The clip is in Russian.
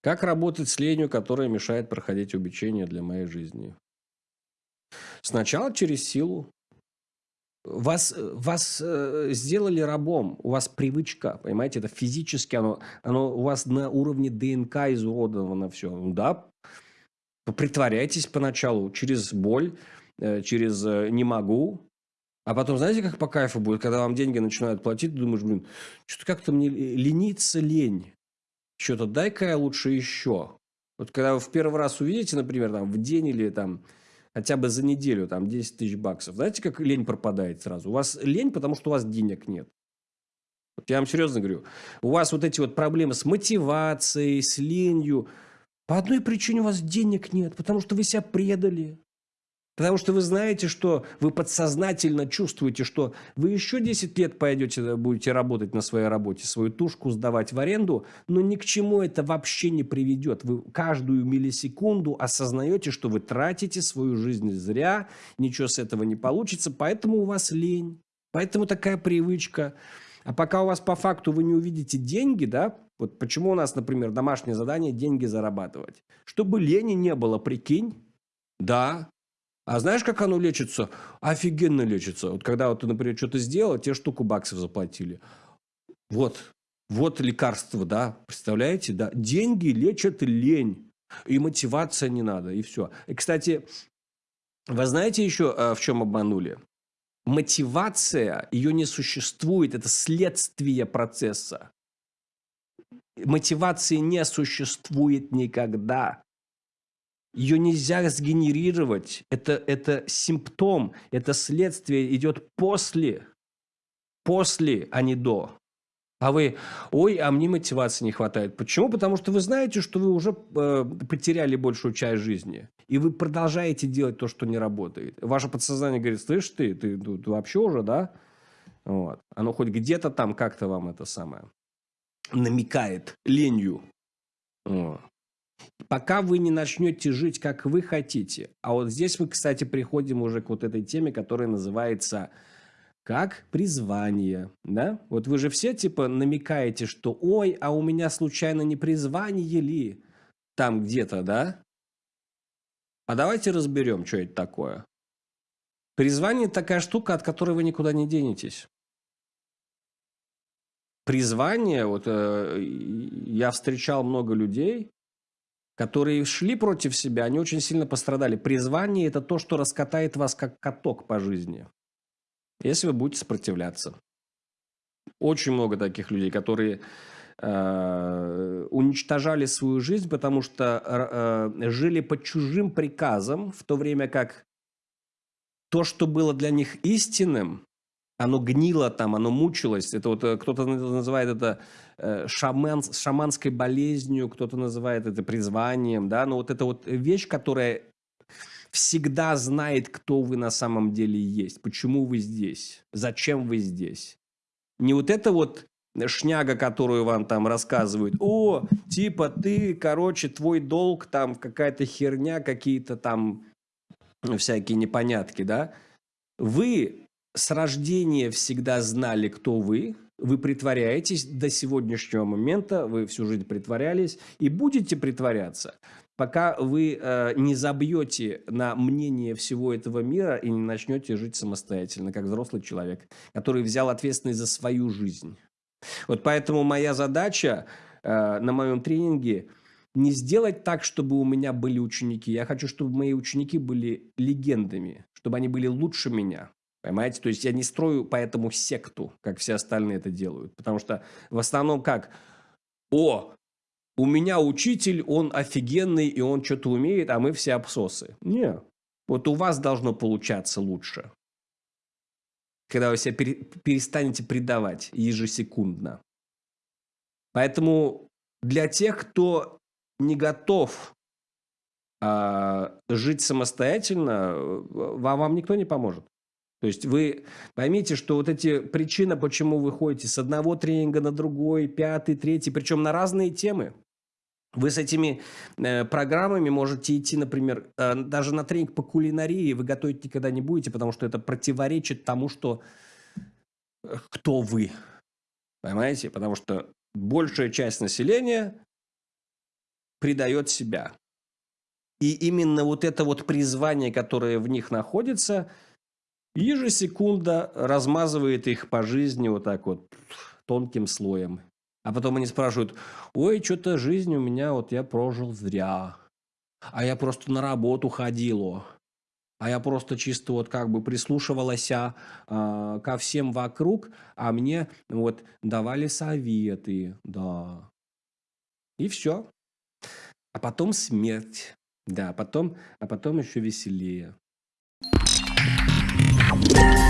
Как работать с ленью, которая мешает проходить обучение для моей жизни? Сначала через силу. Вас, вас э, сделали рабом, у вас привычка, понимаете, это физически, оно, оно у вас на уровне ДНК изуродовано все. Да, притворяйтесь поначалу через боль, э, через э, «не могу», а потом, знаете, как по кайфу будет, когда вам деньги начинают платить, ты думаешь, блин, что-то как-то мне лениться лень. Что-то дай-ка лучше еще. Вот когда вы в первый раз увидите, например, там, в день или там хотя бы за неделю, там, 10 тысяч баксов. Знаете, как лень пропадает сразу? У вас лень, потому что у вас денег нет. Вот я вам серьезно говорю. У вас вот эти вот проблемы с мотивацией, с ленью. По одной причине у вас денег нет, потому что вы себя предали. Потому что вы знаете, что вы подсознательно чувствуете, что вы еще 10 лет пойдете, будете работать на своей работе, свою тушку сдавать в аренду, но ни к чему это вообще не приведет. Вы каждую миллисекунду осознаете, что вы тратите свою жизнь зря, ничего с этого не получится, поэтому у вас лень, поэтому такая привычка. А пока у вас по факту вы не увидите деньги, да, вот почему у нас, например, домашнее задание – деньги зарабатывать. Чтобы лени не было, прикинь, да, а знаешь, как оно лечится? Офигенно лечится. Вот когда вот ты, например, что-то сделал, тебе штуку баксов заплатили. Вот, вот лекарство, да, представляете, да? Деньги лечат лень. И мотивация не надо, и все. И, кстати, вы знаете еще, э, в чем обманули? Мотивация, ее не существует, это следствие процесса. Мотивации не существует никогда. Ее нельзя сгенерировать. Это, это симптом, это следствие идет после. После, а не до. А вы, ой, а мне мотивации не хватает. Почему? Потому что вы знаете, что вы уже э, потеряли большую часть жизни. И вы продолжаете делать то, что не работает. Ваше подсознание говорит, слышь ты, ты, ты, ты вообще уже, да? Вот. Оно хоть где-то там как-то вам это самое намекает ленью. Вот пока вы не начнете жить, как вы хотите. А вот здесь мы, кстати, приходим уже к вот этой теме, которая называется как призвание, да? Вот вы же все типа намекаете, что ой, а у меня случайно не призвание ли там где-то, да? А давайте разберем, что это такое. Призвание – такая штука, от которой вы никуда не денетесь. Призвание, вот э, я встречал много людей, которые шли против себя, они очень сильно пострадали. Призвание – это то, что раскатает вас как каток по жизни, если вы будете сопротивляться. Очень много таких людей, которые э, уничтожали свою жизнь, потому что э, жили под чужим приказом, в то время как то, что было для них истинным, оно гнило там, оно мучилось. Это вот э, кто-то называет это э, шаман, шаманской болезнью, кто-то называет это призванием, да, но вот это вот вещь, которая всегда знает, кто вы на самом деле есть, почему вы здесь, зачем вы здесь. Не вот это вот шняга, которую вам там рассказывают, о, типа ты, короче, твой долг там какая-то херня, какие-то там всякие непонятки, да. Вы с рождения всегда знали, кто вы, вы притворяетесь до сегодняшнего момента, вы всю жизнь притворялись и будете притворяться, пока вы э, не забьете на мнение всего этого мира и не начнете жить самостоятельно, как взрослый человек, который взял ответственность за свою жизнь. Вот поэтому моя задача э, на моем тренинге не сделать так, чтобы у меня были ученики. Я хочу, чтобы мои ученики были легендами, чтобы они были лучше меня. Понимаете? То есть я не строю поэтому секту, как все остальные это делают. Потому что в основном как? О, у меня учитель, он офигенный, и он что-то умеет, а мы все обсосы. Не. Вот у вас должно получаться лучше. Когда вы себя перестанете предавать ежесекундно. Поэтому для тех, кто не готов а, жить самостоятельно, вам, вам никто не поможет. То есть вы поймите, что вот эти причины, почему вы ходите с одного тренинга на другой, пятый, третий, причем на разные темы. Вы с этими э, программами можете идти, например, э, даже на тренинг по кулинарии вы готовить никогда не будете, потому что это противоречит тому, что э, кто вы. Понимаете? Потому что большая часть населения предает себя. И именно вот это вот призвание, которое в них находится, ежесекунда размазывает их по жизни вот так вот тонким слоем. А потом они спрашивают, ой, что-то жизнь у меня, вот я прожил зря. А я просто на работу ходил. А я просто чисто вот как бы прислушивалась а, ко всем вокруг, а мне вот давали советы, да. И все. А потом смерть. Да, потом, а потом еще веселее. Thank you.